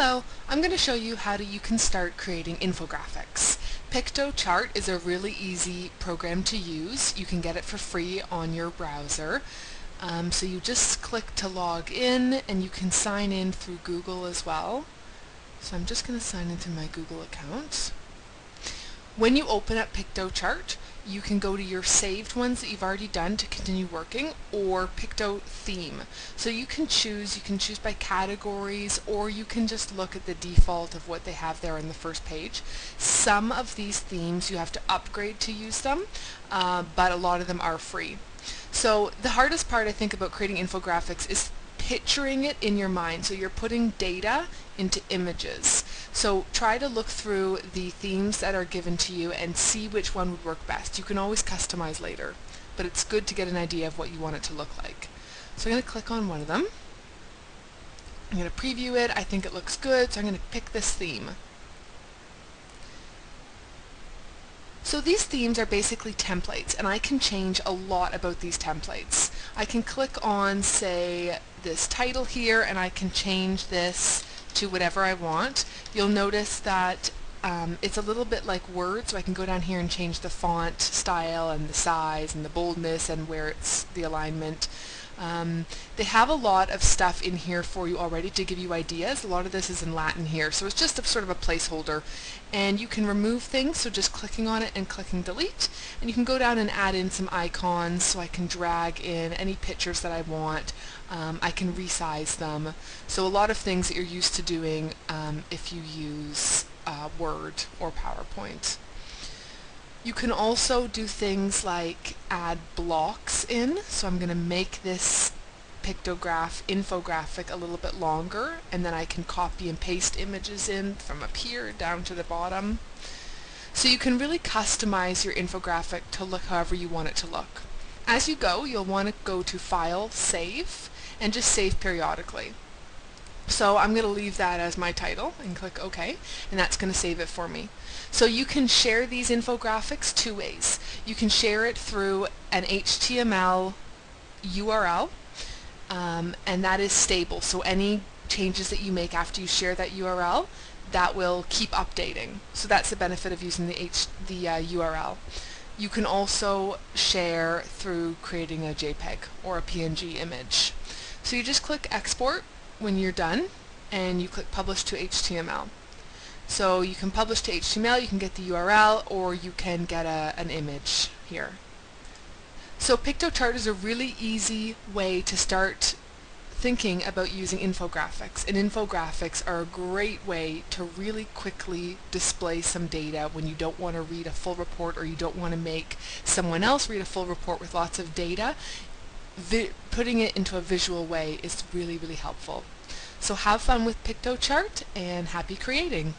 Hello, I'm going to show you how to, you can start creating infographics. Piktochart is a really easy program to use. You can get it for free on your browser. Um, so you just click to log in and you can sign in through Google as well. So I'm just going to sign into my Google account. When you open up Piktochart, you can go to your saved ones that you've already done to continue working or Picto theme. So you can choose, you can choose by categories or you can just look at the default of what they have there on the first page. Some of these themes you have to upgrade to use them, uh, but a lot of them are free. So the hardest part I think about creating infographics is picturing it in your mind. So you're putting data into images. So try to look through the themes that are given to you and see which one would work best. You can always customize later, but it's good to get an idea of what you want it to look like. So I'm going to click on one of them. I'm going to preview it. I think it looks good, so I'm going to pick this theme. So these themes are basically templates and I can change a lot about these templates. I can click on say this title here and I can change this to whatever I want. You'll notice that um, it's a little bit like Word so I can go down here and change the font style and the size and the boldness and where it's the alignment. Um, they have a lot of stuff in here for you already to give you ideas. A lot of this is in Latin here, so it's just a sort of a placeholder. And you can remove things, so just clicking on it and clicking delete. And you can go down and add in some icons, so I can drag in any pictures that I want. Um, I can resize them. So a lot of things that you're used to doing um, if you use uh, Word or PowerPoint. You can also do things like add blocks in. So I'm going to make this pictograph infographic a little bit longer and then I can copy and paste images in from up here down to the bottom. So you can really customize your infographic to look however you want it to look. As you go, you'll want to go to File, Save, and just save periodically. So I'm going to leave that as my title and click OK and that's going to save it for me. So you can share these infographics two ways. You can share it through an HTML URL um, and that is stable so any changes that you make after you share that URL that will keep updating. So that's the benefit of using the, H the uh, URL. You can also share through creating a JPEG or a PNG image. So you just click export when you're done and you click publish to HTML. So you can publish to HTML, you can get the URL, or you can get a, an image here. So Piktochart is a really easy way to start thinking about using infographics. And infographics are a great way to really quickly display some data when you don't want to read a full report or you don't want to make someone else read a full report with lots of data putting it into a visual way is really, really helpful. So have fun with Piktochart and happy creating!